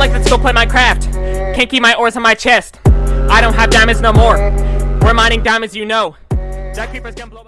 like, let's go play craft, Can't keep my ores on my chest. I don't have diamonds no more. We're mining diamonds, you know. That creeper's gonna blow.